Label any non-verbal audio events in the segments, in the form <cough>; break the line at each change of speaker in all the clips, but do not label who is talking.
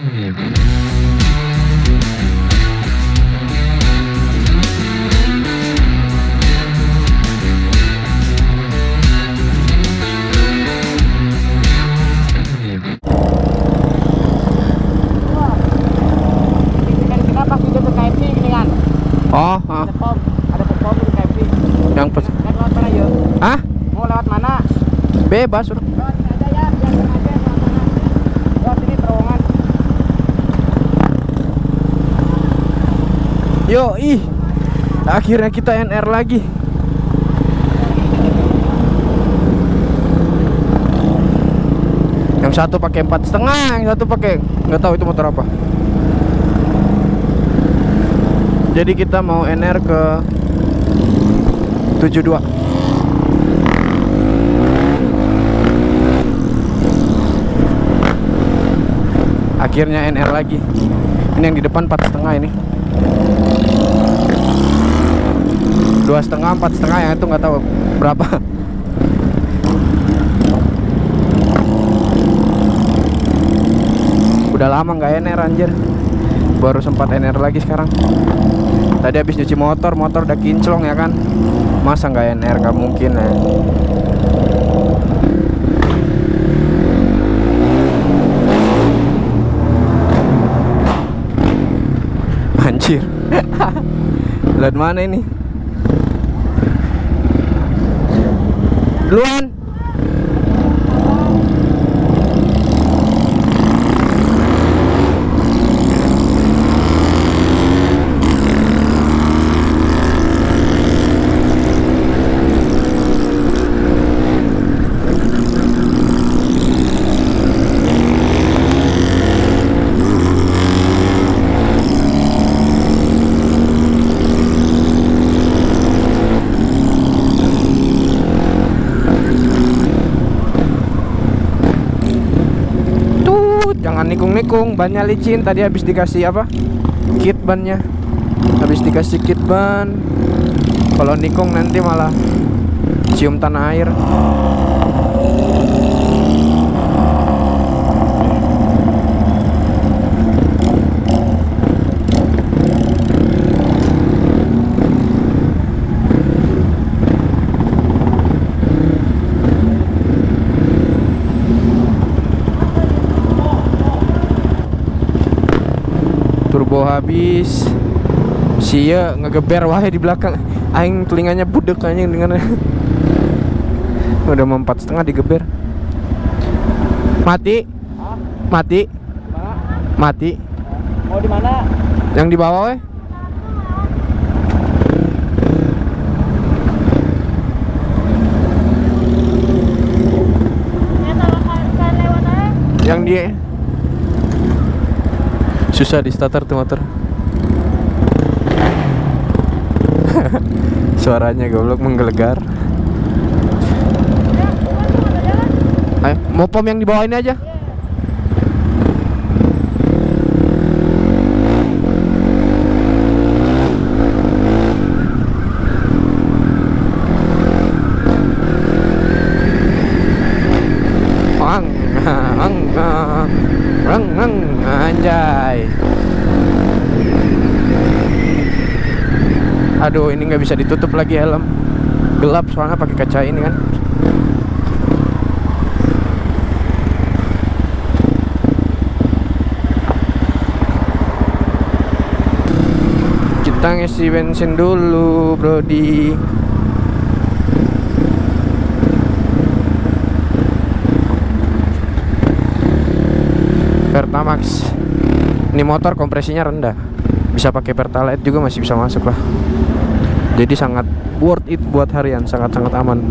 Oh, ah.
ada pom ada pom pom di KFC
yang pes
kan lewat mana yuk
Hah?
mau lewat mana
Bebas. udah.
lewat sini aja ya biar aja lewat mana lewat sini terowongan
Yo, ih. Akhirnya kita NR lagi. Yang satu pakai empat setengah, yang satu pakai nggak tahu itu motor apa. Jadi kita mau NR ke 72. Akhirnya NR lagi. Ini yang di depan empat setengah ini. Dua setengah empat setengah yang itu nggak tahu berapa. Udah lama nggak NR anjir. Baru sempat NR lagi sekarang. Tadi habis nyuci motor motor udah kinclong ya kan? Masa nggak NR nggak mungkin ya. Anjir. <laughs> Lihat mana ini Duluan. Tut, jangan nikung-nikung, bannya licin. Tadi habis dikasih apa? Kit bannya. Habis dikasih kit ban. Kalau nikung nanti malah cium tanah air. turbo habis sia ngegeber wae di belakang. Aing telinganya budek anjing dengan udah mau empat setengah digeber. Mati. Mati. Mati.
Mau di mana?
Yang di bawah weh. Yang dia susah di starter tuh motor <laughs> suaranya goblok menggelegar. Ayo, mau pom yang di bawah ini aja Aduh, ini nggak bisa ditutup lagi helm. Gelap soalnya pakai kaca ini kan. Kita ngisi bensin dulu, Brody. Pertamax ini motor kompresinya rendah bisa pakai Pertalite juga masih bisa masuk lah jadi sangat worth it buat harian sangat-sangat aman.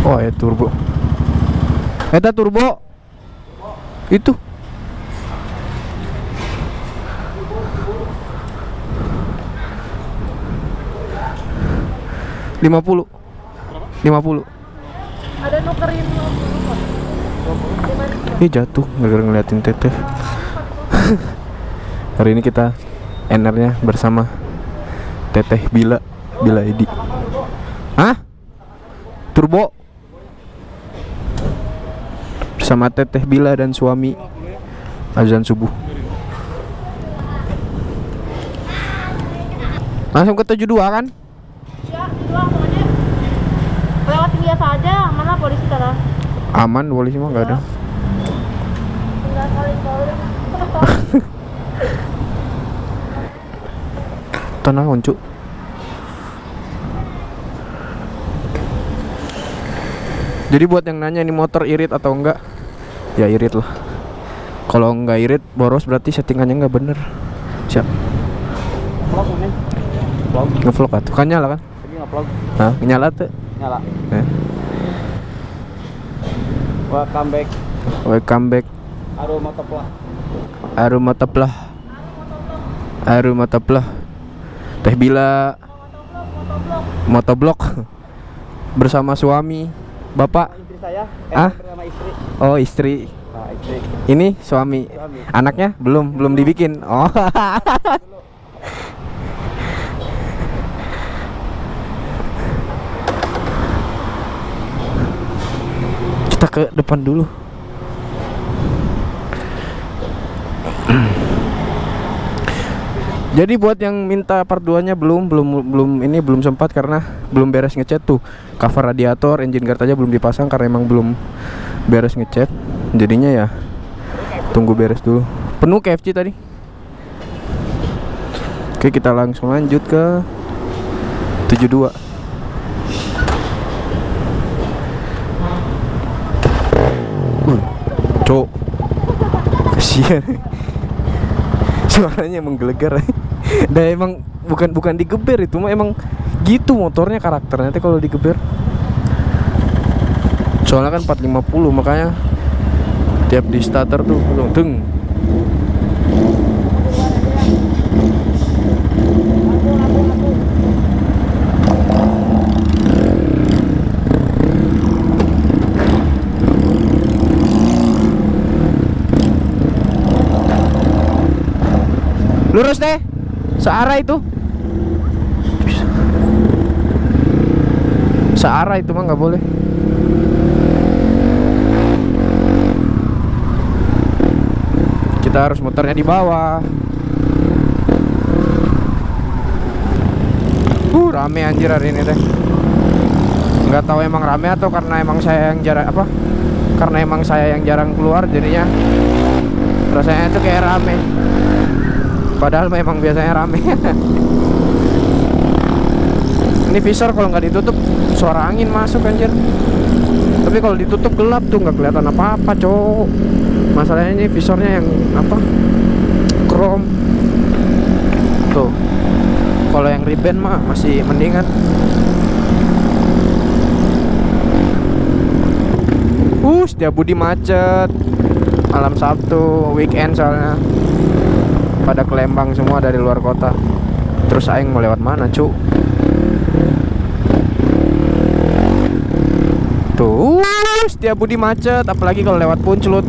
Oh ya turbo. Eta turbo? Itu. Lima puluh. Lima puluh.
Ada nukerin
Ih jatuh gara-gara ngeliatin teteh <laughs> Hari ini kita NR-nya bersama Teteh Bila Bila Edi Hah? Turbo? Bersama Teteh Bila dan suami Azan subuh Langsung ke 72 kan?
Ya, pokoknya. Lewat biasa aja, mana polisi.
Aman polisi mah nggak ada
Tinggal kali-kali.
Tenang uncu Jadi buat yang nanya ini motor irit atau enggak Ya irit lah Kalau enggak irit boros berarti settingannya enggak bener Siap. Ngevlog atuh Kan nyala kan?
Nge-vlog.
Hah? Nyala tuh
Nyala.
eh.
Welcome back.
Welcome back
Aroma teplah.
Aroma teplah Aroma teplah Teh Bila Motoblok Bersama suami Bapak
Istri saya. Eh,
Ah?
Istri.
Oh istri
Nah, istri.
Ini suami
Suami.
Anaknya belum belum dibikin. Oh. Kita ke depan dulu. Jadi buat yang minta part 2-nya belum belum belum ini belum sempat karena belum beres ngecat tuh. Cover radiator, engine guard aja belum dipasang karena emang belum beres ngecat. Jadinya ya tunggu beres dulu. Penuh KFC tadi. Oke, kita langsung lanjut ke 72. Uh, Cok. Kasihan. Suaranya emang gelegar. <laughs> Dan emang bukan bukan digeber itu emang gitu motornya karakternya teh kalau digeber. Soalnya kan 450 makanya tiap di starter tuh deng lurus deh. Searah itu. Searah itu mah nggak boleh. Kita harus muternya di bawah. Uh rame anjir hari ini deh. Nggak tahu emang rame atau karena emang saya yang jarang apa? Karena emang saya yang jarang keluar jadinya. Rasanya itu kayak rame padahal memang biasanya rame. <laughs> Ini visor kalau nggak ditutup suara angin masuk anjir. Tapi kalau ditutup gelap tuh nggak kelihatan apa-apa cowok. Masalahnya ini visornya yang apa? Chrome. Tuh. Kalau yang ribbon mah masih mendingan. Uh setiap budi macet. Malam Sabtu weekend soalnya pada ke Lembang semua dari luar kota. Terus aing mau lewat mana cu? Tuh setiap budi macet apalagi kalau lewat puncelut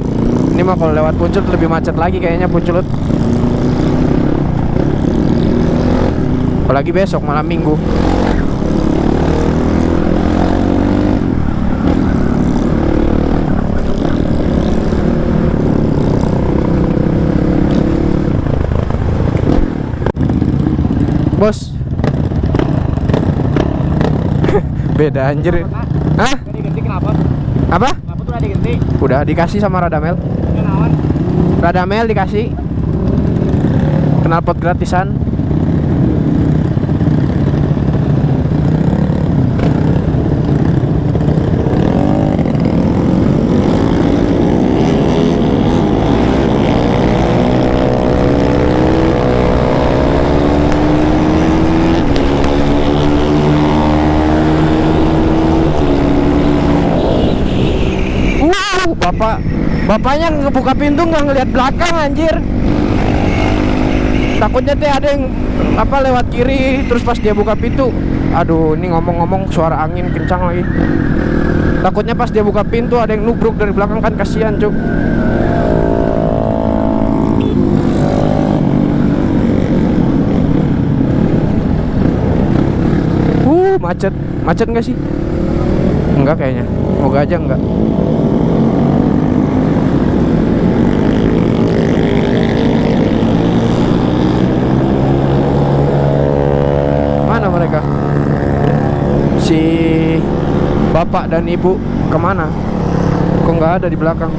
ini mah kalau lewat puncelut lebih macet lagi kayaknya puncelut apalagi besok malam minggu bos <laughs> beda anjir Hah?
Ganti kenapa?
apa
Kenapa tuh ada ganti?
udah dikasih sama Radamel. Radamel dikasih knalpot gratisan Wow, bapak bapaknya ngebuka pintu nggak ngelihat belakang anjir. Takutnya teh ada yang apa lewat kiri terus pas dia buka pintu, aduh ini ngomong-ngomong suara angin kencang lagi. Takutnya pas dia buka pintu ada yang nubruk dari belakang kan kasihan cuk. Uh macet, macet nggak sih? Enggak kayaknya. Moga aja enggak. Bapak dan ibu ke mana? Kok nggak ada di belakang?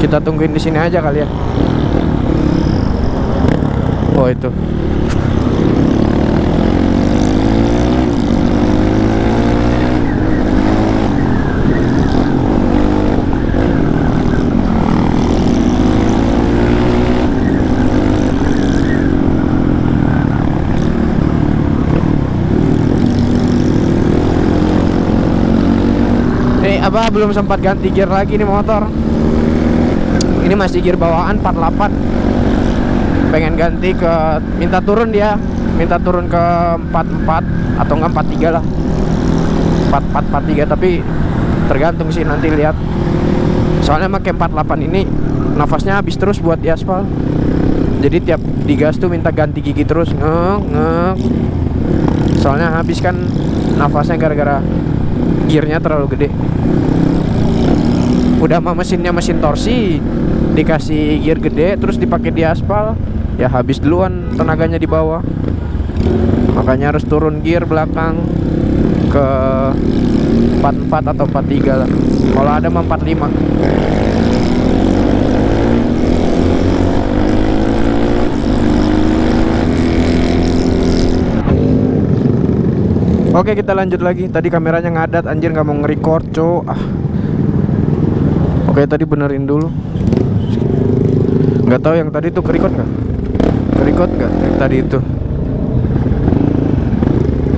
Kita tungguin di sini aja kali ya. Oh itu apa belum sempat ganti gear lagi nih motor. Ini masih gear bawaan 48 Pengen ganti ke Minta turun dia. Minta turun ke 44 Atau enggak 43 lah. 44 43 tapi Tergantung sih nanti lihat. Soalnya pakai 48 ini Nafasnya habis terus buat di aspal. Jadi tiap digas tuh minta ganti gigi terus Ngek ngek. Soalnya habis kan Nafasnya gara-gara gearnya terlalu gede. Udah mah mesinnya mesin torsi dikasih gear gede terus dipakai di aspal ya habis duluan tenaganya di bawah. Makanya harus turun gear belakang ke 44 atau 43 lah. Kalau ada mah 45 Oke kita lanjut lagi. Tadi kameranya ngadat Anjir nggak mau nge-record co ah. Oke tadi benerin dulu. Nggak tahu yang tadi tuh ke-record nggak? Ke-record nggak yang tadi itu?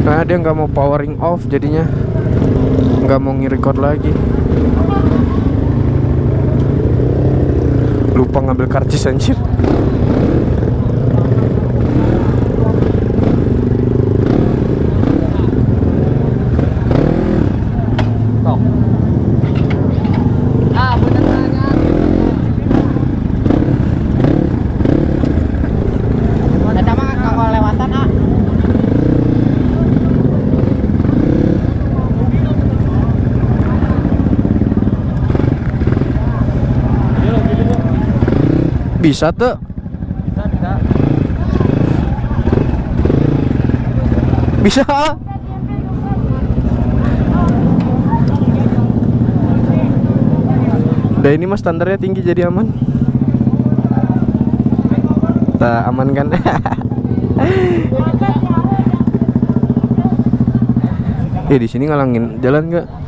Nah dia nggak mau powering off jadinya. Nggak mau nge-record lagi. Lupa ngambil karcis anjir
Tok. Ah, bener banget. Ada mah kalau lewatan ah.
Bisa tuh
Bisa, bisa.
Bisa Udah ini mas standarnya tinggi jadi aman Kita amankan <laughs> Eh di sini ngalangin jalan nggak?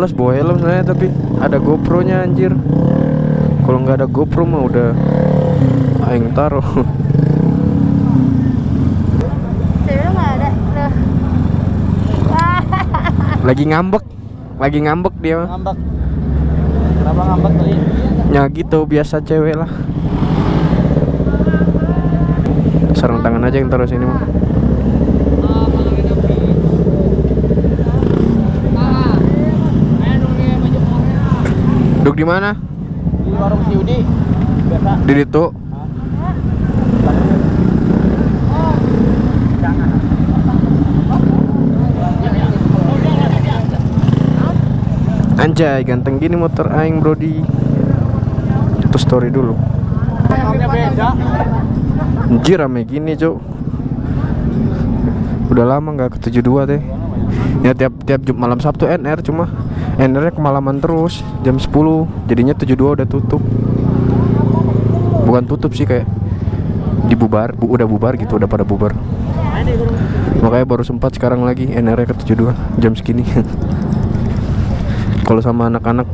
Males bawa helm sebenarnya tapi ada GoPro nya anjir Kalau nggak ada GoPro mah udah Aing taruh. <laughs> Lagi ngambek Lagi ngambek dia mah.
Ngambek. Kenapa ngambek tadi?
Ya gitu biasa cewek lah Sarung tangan aja yang taruh sini mah di mana?
Di warung si Udi. Biasa.
Di situ. Anjay, ganteng gini motor aing, Brody. Itu story dulu. Anjir rame gini, Cuk. Udah lama nggak ke 72 teh. Ya tiap tiap malam Sabtu NR cuma NR-nya kemalaman terus jam 10. Jadinya 72 udah tutup. Bukan tutup sih kayak dibubar, bu, udah bubar gitu, udah pada bubar. Makanya baru sempat sekarang lagi NR-nya ke 72 jam segini. <laughs> Kalau sama anak-anak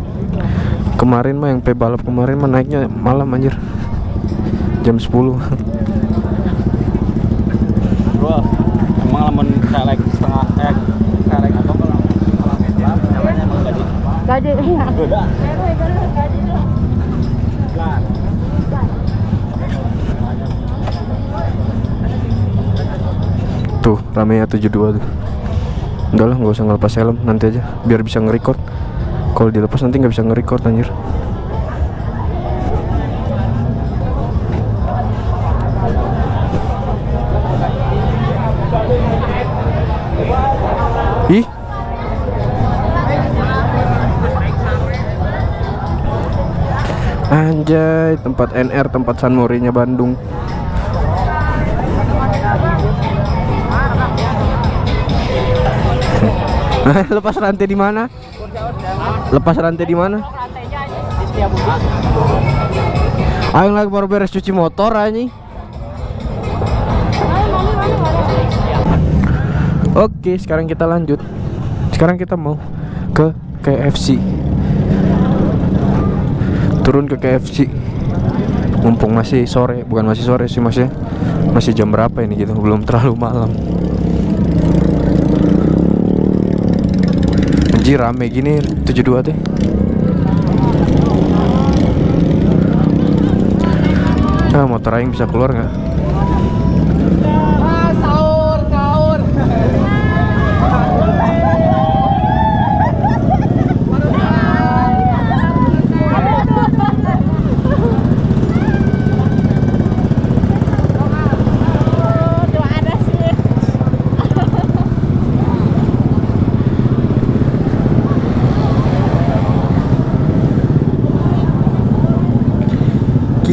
kemarin mah yang pe balap kemarin mah naiknya malam anjir. Jam 10. <laughs>
Bro, emang lamun kelek setengah eh kelek apa kalau namanya emang Lah.
Tuh, ramenya 72 tuh. Udah lah, nggak usah ngelepas helm, nanti aja biar bisa nge-record. Kalau dilepas nanti nggak bisa nge-record anjir. Anjay, tempat NR, tempat San Morinya Bandung. Nah, <laughs> lepas rantai di mana? Lepas rantai di mana? Ayo lagi baru beres cuci motor
mami.
Oke, sekarang kita lanjut. Sekarang kita mau ke KFC. Turun ke KFC. Mumpung masih sore, bukan masih sore sih masih masih jam berapa ini gitu, belum terlalu malam. Anjir rame gini 72 teh. Ah, motor aing bisa keluar nggak?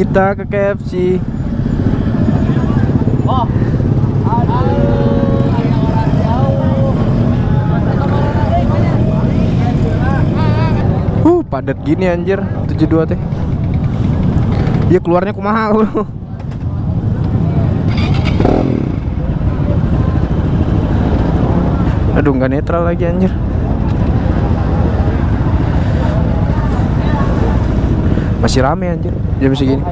Kita ke KFC.
Oh.
Uh, padat gini anjir 72 teh. Dia keluarnya kumaha bro. Aduh nggak netral lagi anjir. Masih rame anjir jam segini. <laughs>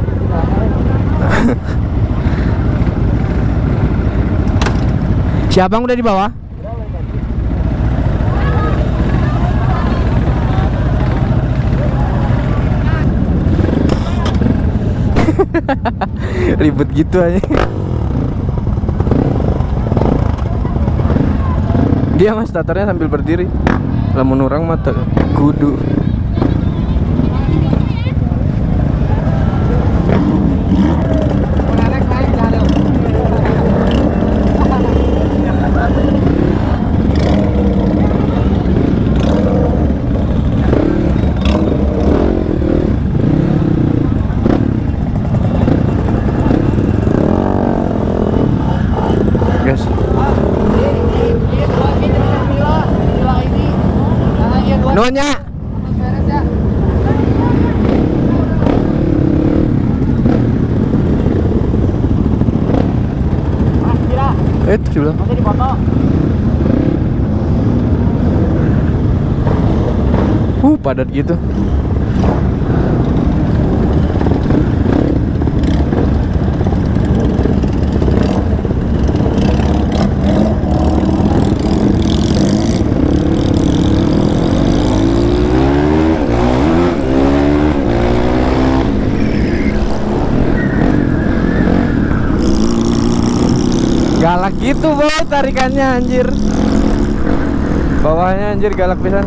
Siapa yang udah di bawah? <laughs> Ribet gitu aja. Dia mas starternya sambil berdiri. Lamun orang mata kudu. Guys. Nonya. Eh, itu bilang.
Nanti dipoto.
Uh, padat gitu. Galak gitu boy tarikannya anjir Bawahnya anjir galak pisan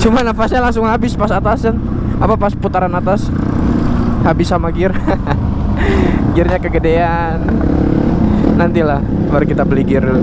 Cuma nafasnya langsung habis pas atasan. Apa pas putaran atas. Habis sama gear. <laughs> Gearnya kegedean. Nantilah baru kita beli gear. dulu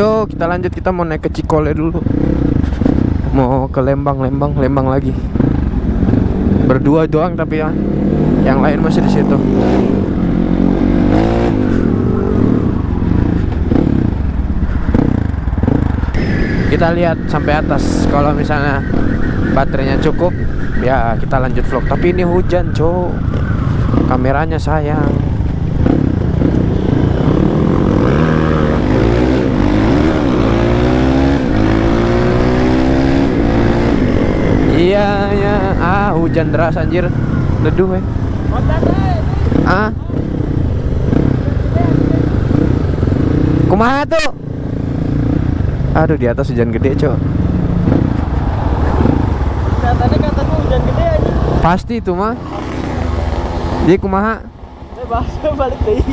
Yo, kita lanjut kita mau naik ke Cikole dulu. Mau ke Lembang, Lembang, Lembang lagi. Berdua doang tapi ya. Yang lain masih di situ. Kita lihat sampai atas kalau misalnya baterainya cukup ya kita lanjut vlog tapi ini hujan cok kameranya sayang iya ya ah hujan deras anjir leduh eh ah kumaha tuh aduh di atas hujan gede cok
atas mah hujan gede aja.
pasti itu mah jadi kumaha
Eh bahasa balik deh.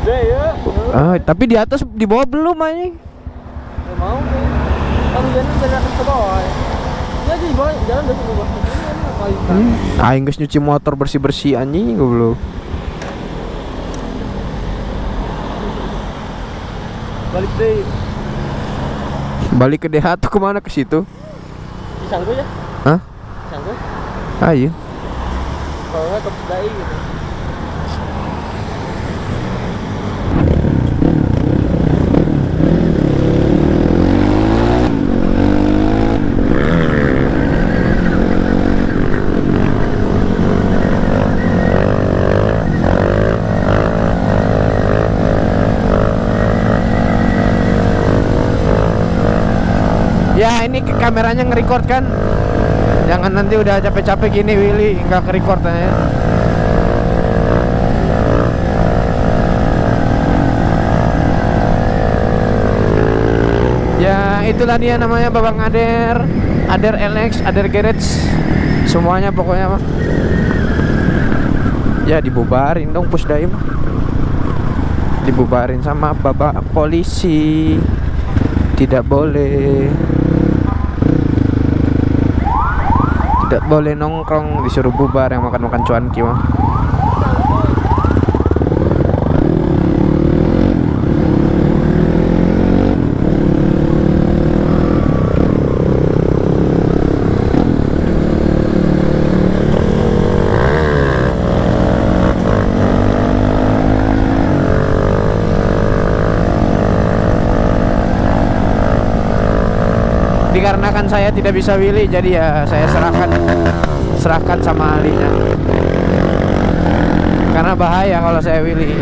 Gede ya.
ah tapi di atas di bawah belum anjing
mau. Kan hujannya dari atas ke bawah. ya. Ya di bawah jalan dari ke bawah.
Hmm. aing geus nyuci motor bersih-bersih anjing goblok
Balik deh.
balik ke DH tuh ke mana ke situ
Disanggu ya?
Hah?
Disanggu?
ayo
Kalau nggak ke Dai gitu.
Ya ini kameranya nge-record kan? Jangan nanti udah capek-capek gini Willy. Nggak ke-record ya ya itulah dia namanya Babang Ader. Ader LX Ader Garage. Semuanya pokoknya mah ya dibubarin dong pusdai mah dibubarin sama bapak polisi. Tidak boleh tidak boleh nongkrong disuruh bubar yang makan-makan cuanki mah dikarenakan saya tidak bisa Willy jadi ya saya serahkan serahkan sama ahlinya karena bahaya kalau saya Willy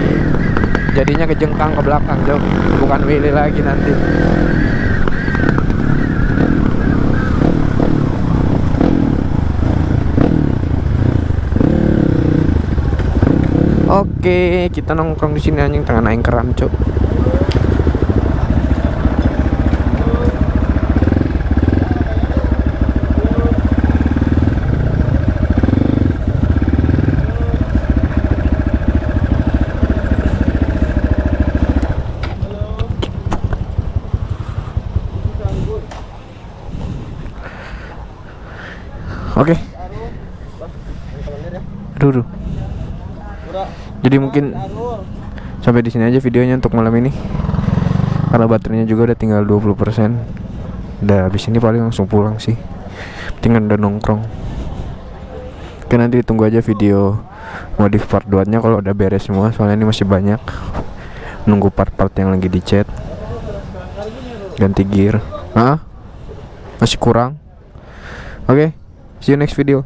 jadinya kejengkang ke belakang jauh bukan Willy lagi nanti. Oke, kita nongkrong di sini anjing tengah naik keram, Cuk. Oke. Aduh. Jadi mungkin sampai di sini aja videonya untuk malam ini. Karena baterainya juga udah tinggal 20%. Udah habis ini paling langsung pulang sih. Tinggal udah nongkrong. Oke nanti ditunggu aja video modif part 2 nya kalau udah beres semua soalnya ini masih banyak nunggu part-part yang lagi dicat ganti gear ah masih kurang oke see you next video